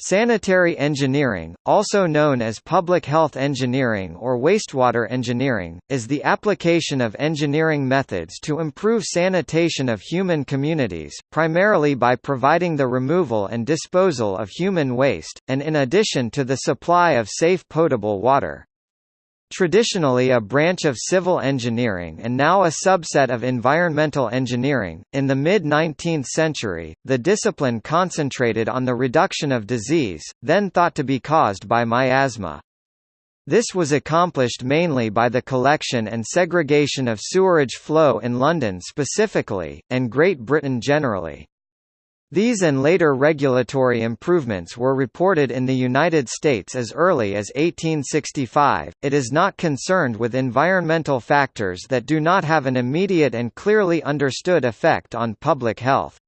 Sanitary engineering, also known as public health engineering or wastewater engineering, is the application of engineering methods to improve sanitation of human communities, primarily by providing the removal and disposal of human waste, and in addition to the supply of safe potable water. Traditionally a branch of civil engineering and now a subset of environmental engineering, in the mid-19th century, the discipline concentrated on the reduction of disease, then thought to be caused by miasma. This was accomplished mainly by the collection and segregation of sewerage flow in London specifically, and Great Britain generally. These and later regulatory improvements were reported in the United States as early as 1865. It is not concerned with environmental factors that do not have an immediate and clearly understood effect on public health.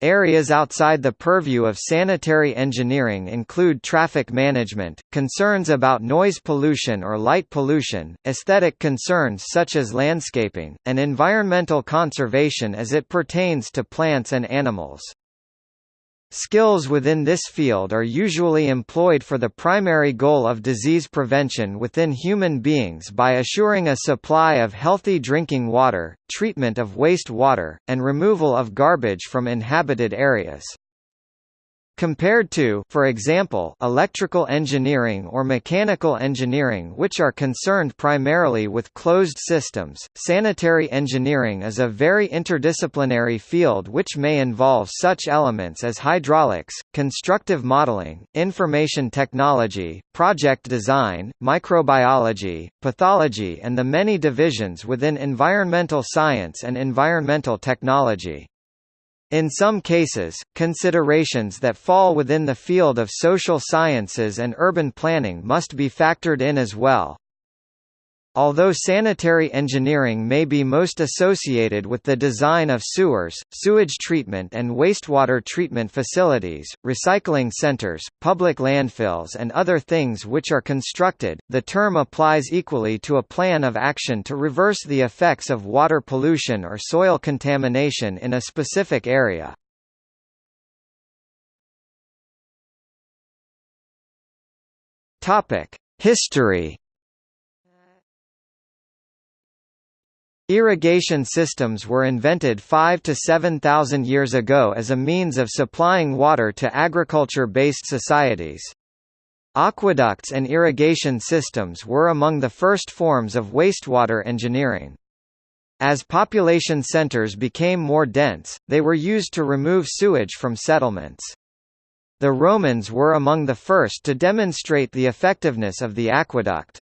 Areas outside the purview of sanitary engineering include traffic management, concerns about noise pollution or light pollution, aesthetic concerns such as landscaping, and environmental conservation as it pertains to plants and animals. Skills within this field are usually employed for the primary goal of disease prevention within human beings by assuring a supply of healthy drinking water, treatment of waste water, and removal of garbage from inhabited areas. Compared to for example, electrical engineering or mechanical engineering which are concerned primarily with closed systems, sanitary engineering is a very interdisciplinary field which may involve such elements as hydraulics, constructive modeling, information technology, project design, microbiology, pathology and the many divisions within environmental science and environmental technology. In some cases, considerations that fall within the field of social sciences and urban planning must be factored in as well. Although sanitary engineering may be most associated with the design of sewers, sewage treatment and wastewater treatment facilities, recycling centers, public landfills and other things which are constructed, the term applies equally to a plan of action to reverse the effects of water pollution or soil contamination in a specific area. History Irrigation systems were invented 5 to 7,000 years ago as a means of supplying water to agriculture-based societies. Aqueducts and irrigation systems were among the first forms of wastewater engineering. As population centers became more dense, they were used to remove sewage from settlements. The Romans were among the first to demonstrate the effectiveness of the aqueduct.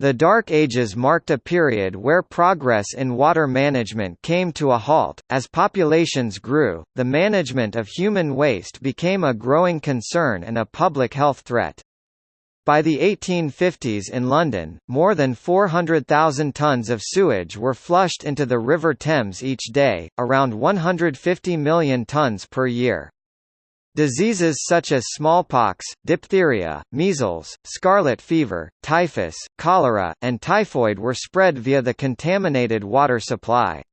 The Dark Ages marked a period where progress in water management came to a halt. As populations grew, the management of human waste became a growing concern and a public health threat. By the 1850s in London, more than 400,000 tons of sewage were flushed into the River Thames each day, around 150 million tons per year. Diseases such as smallpox, diphtheria, measles, scarlet fever, typhus, cholera, and typhoid were spread via the contaminated water supply.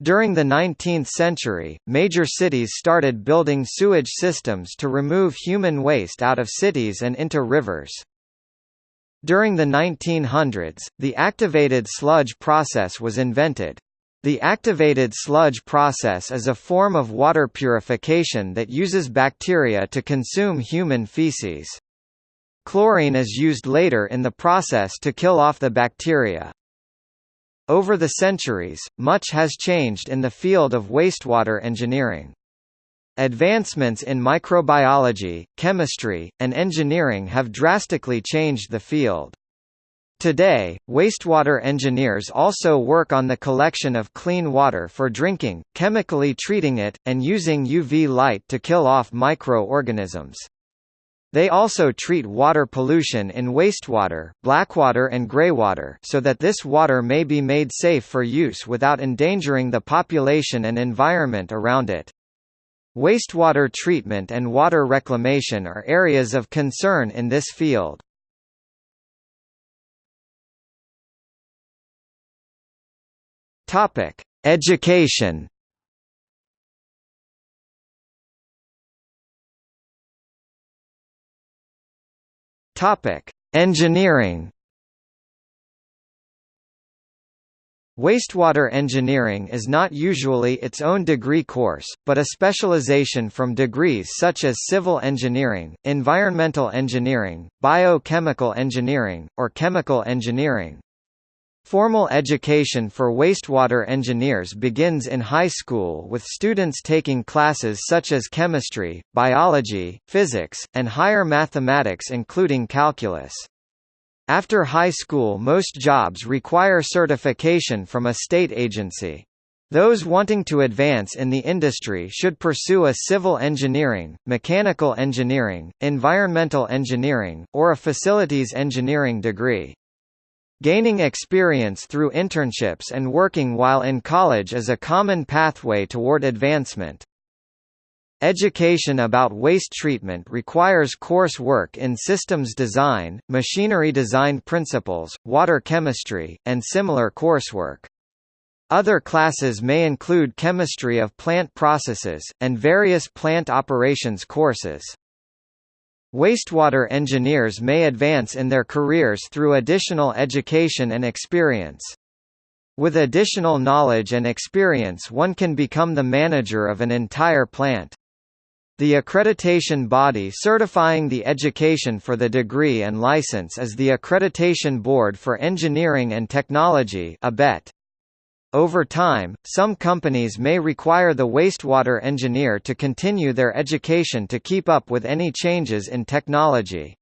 During the 19th century, major cities started building sewage systems to remove human waste out of cities and into rivers. During the 1900s, the activated sludge process was invented. The activated sludge process is a form of water purification that uses bacteria to consume human feces. Chlorine is used later in the process to kill off the bacteria. Over the centuries, much has changed in the field of wastewater engineering. Advancements in microbiology, chemistry, and engineering have drastically changed the field. Today, wastewater engineers also work on the collection of clean water for drinking, chemically treating it, and using UV light to kill off microorganisms. They also treat water pollution in wastewater, blackwater and greywater so that this water may be made safe for use without endangering the population and environment around it. Wastewater treatment and water reclamation are areas of concern in this field. Topic: Education. Topic: Engineering Wastewater engineering is not usually its own degree course, but a specialization from degrees such as civil engineering, environmental engineering, biochemical engineering, or chemical engineering. Formal education for wastewater engineers begins in high school with students taking classes such as chemistry, biology, physics, and higher mathematics including calculus. After high school most jobs require certification from a state agency. Those wanting to advance in the industry should pursue a civil engineering, mechanical engineering, environmental engineering, or a facilities engineering degree. Gaining experience through internships and working while in college is a common pathway toward advancement. Education about waste treatment requires course work in systems design, machinery design principles, water chemistry, and similar coursework. Other classes may include chemistry of plant processes, and various plant operations courses. Wastewater engineers may advance in their careers through additional education and experience. With additional knowledge and experience one can become the manager of an entire plant. The accreditation body certifying the education for the degree and license is the Accreditation Board for Engineering and Technology ABET. Over time, some companies may require the wastewater engineer to continue their education to keep up with any changes in technology.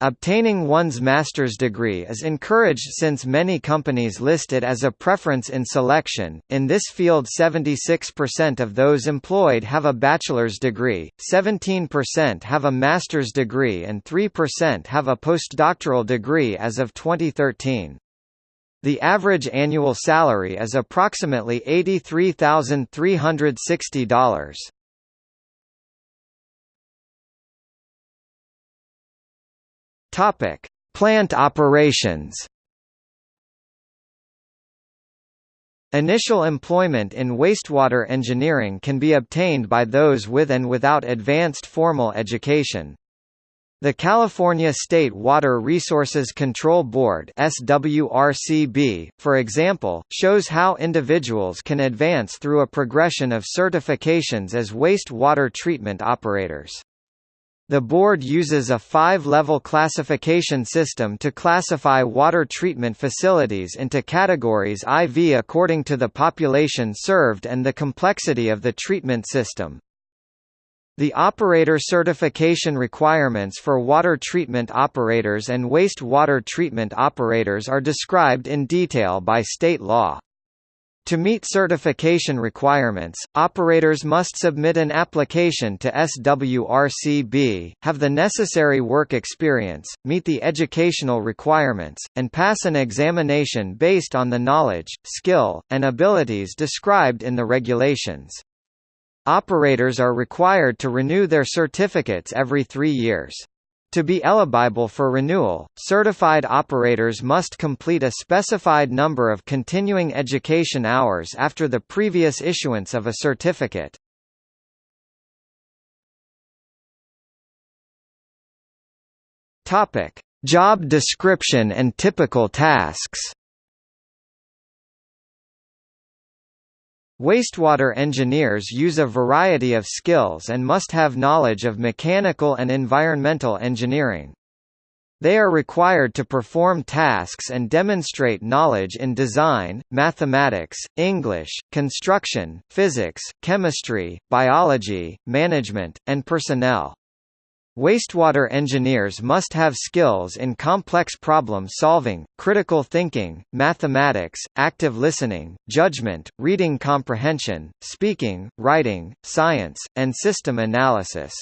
Obtaining one's master's degree is encouraged since many companies list it as a preference in selection. In this field, 76% of those employed have a bachelor's degree, 17% have a master's degree, and 3% have a postdoctoral degree as of 2013. The average annual salary is approximately $83,360. Topic: Plant operations. Initial employment in wastewater engineering can be obtained by those with and without advanced formal education. The California State Water Resources Control Board SWRCB, for example, shows how individuals can advance through a progression of certifications as wastewater treatment operators. The board uses a five-level classification system to classify water treatment facilities into categories IV according to the population served and the complexity of the treatment system. The operator certification requirements for water treatment operators and wastewater treatment operators are described in detail by state law. To meet certification requirements, operators must submit an application to SWRCB, have the necessary work experience, meet the educational requirements, and pass an examination based on the knowledge, skill, and abilities described in the regulations. Operators are required to renew their certificates every three years. To be eligible for renewal, certified operators must complete a specified number of continuing education hours after the previous issuance of a certificate. Job description and typical tasks. Wastewater engineers use a variety of skills and must have knowledge of mechanical and environmental engineering. They are required to perform tasks and demonstrate knowledge in design, mathematics, English, construction, physics, chemistry, biology, management, and personnel. Wastewater engineers must have skills in complex problem solving, critical thinking, mathematics, active listening, judgment, reading comprehension, speaking, writing, science, and system analysis.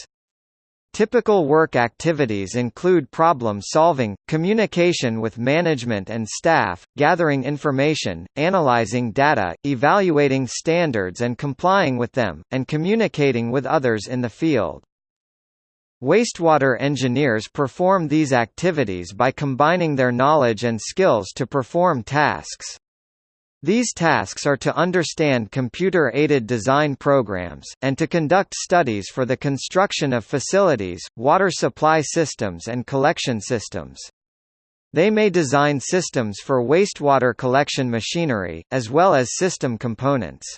Typical work activities include problem solving, communication with management and staff, gathering information, analyzing data, evaluating standards and complying with them, and communicating with others in the field. Wastewater engineers perform these activities by combining their knowledge and skills to perform tasks. These tasks are to understand computer-aided design programs, and to conduct studies for the construction of facilities, water supply systems and collection systems. They may design systems for wastewater collection machinery, as well as system components.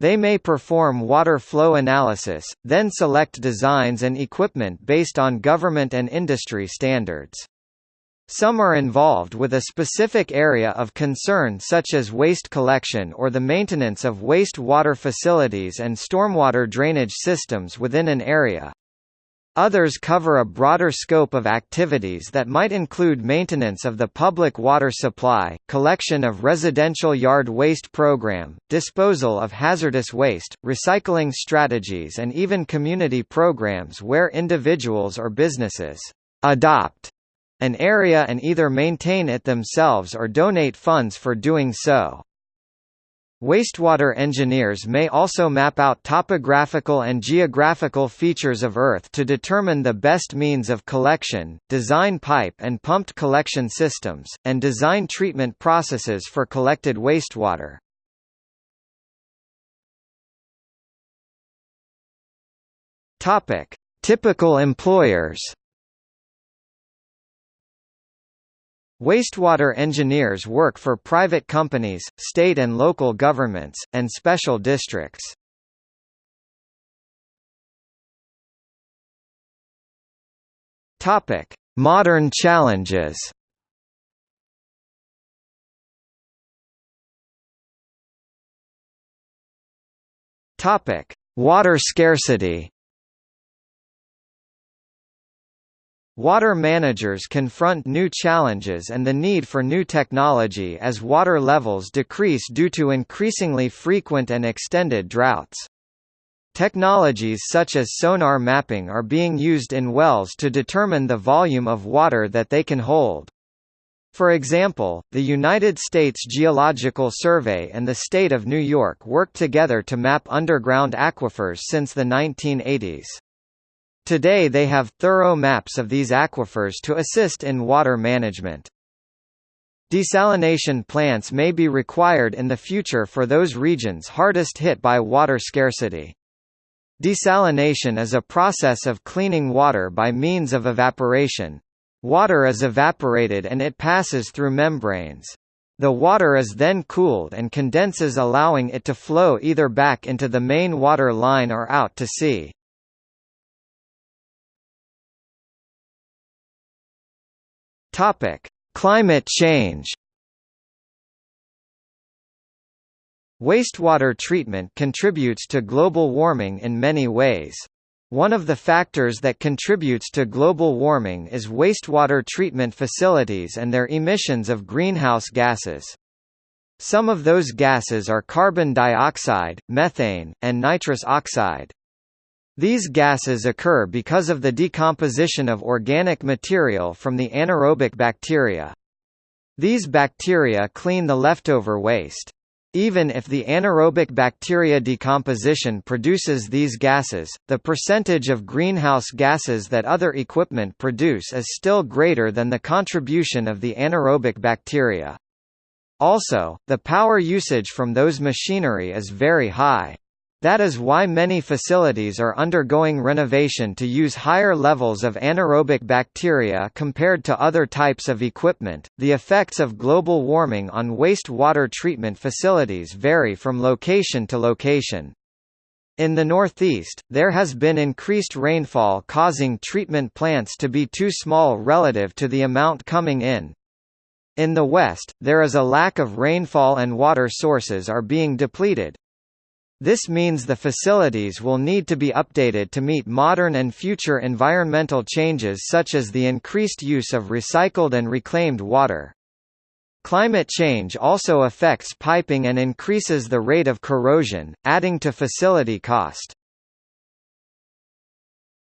They may perform water flow analysis, then select designs and equipment based on government and industry standards. Some are involved with a specific area of concern such as waste collection or the maintenance of waste water facilities and stormwater drainage systems within an area. Others cover a broader scope of activities that might include maintenance of the public water supply, collection of residential yard waste program, disposal of hazardous waste, recycling strategies and even community programs where individuals or businesses adopt an area and either maintain it themselves or donate funds for doing so. Wastewater engineers may also map out topographical and geographical features of Earth to determine the best means of collection, design pipe and pumped collection systems, and design treatment processes for collected wastewater. Typical employers Wastewater engineers work for private companies, state and local governments, and special districts. Topic: Modern challenges. Topic: Water scarcity. Water managers confront new challenges and the need for new technology as water levels decrease due to increasingly frequent and extended droughts. Technologies such as sonar mapping are being used in wells to determine the volume of water that they can hold. For example, the United States Geological Survey and the state of New York worked together to map underground aquifers since the 1980s. Today they have thorough maps of these aquifers to assist in water management. Desalination plants may be required in the future for those regions hardest hit by water scarcity. Desalination is a process of cleaning water by means of evaporation. Water is evaporated and it passes through membranes. The water is then cooled and condenses allowing it to flow either back into the main water line or out to sea. Topic: Climate change. Wastewater treatment contributes to global warming in many ways. One of the factors that contributes to global warming is wastewater treatment facilities and their emissions of greenhouse gases. Some of those gases are carbon dioxide, methane, and nitrous oxide. These gases occur because of the decomposition of organic material from the anaerobic bacteria. These bacteria clean the leftover waste. Even if the anaerobic bacteria decomposition produces these gases, the percentage of greenhouse gases that other equipment produce is still greater than the contribution of the anaerobic bacteria. Also, the power usage from those machinery is very high. That is why many facilities are undergoing renovation to use higher levels of anaerobic bacteria compared to other types of equipment. The effects of global warming on wastewater treatment facilities vary from location to location. In the Northeast, there has been increased rainfall causing treatment plants to be too small relative to the amount coming in. In the West, there is a lack of rainfall and water sources are being depleted, this means the facilities will need to be updated to meet modern and future environmental changes such as the increased use of recycled and reclaimed water. Climate change also affects piping and increases the rate of corrosion, adding to facility cost.